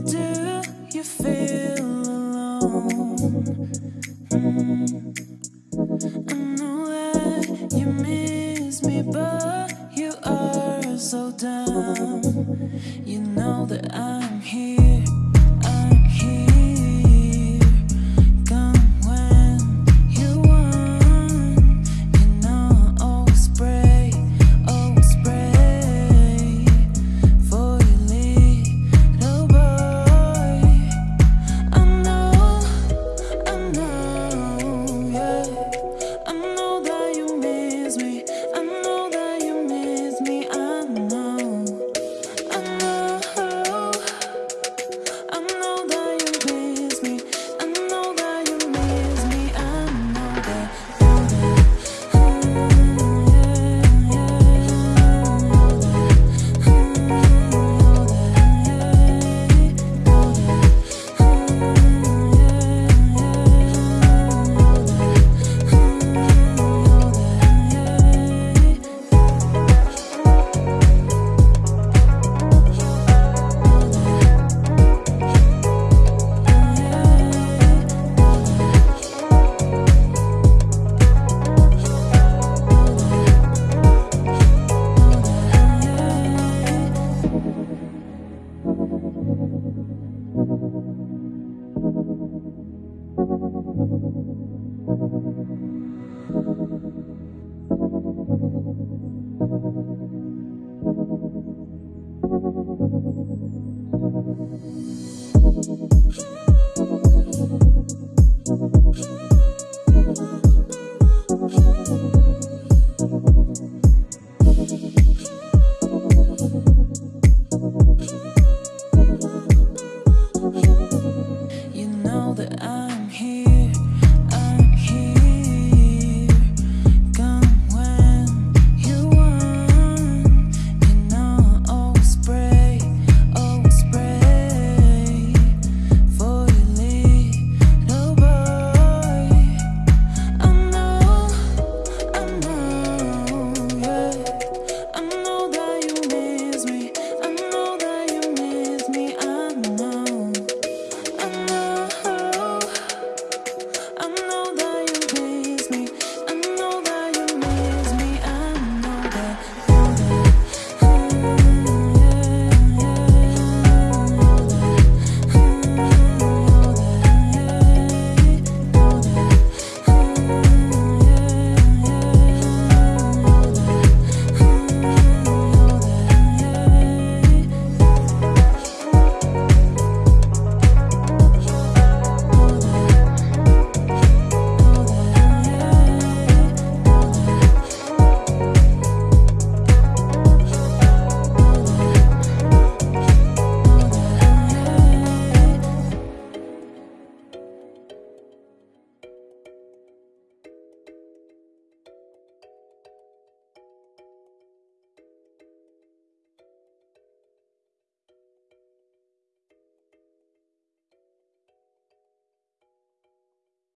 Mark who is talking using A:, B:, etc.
A: do you feel alone? I know that you miss me, but you are so dumb. You know that I.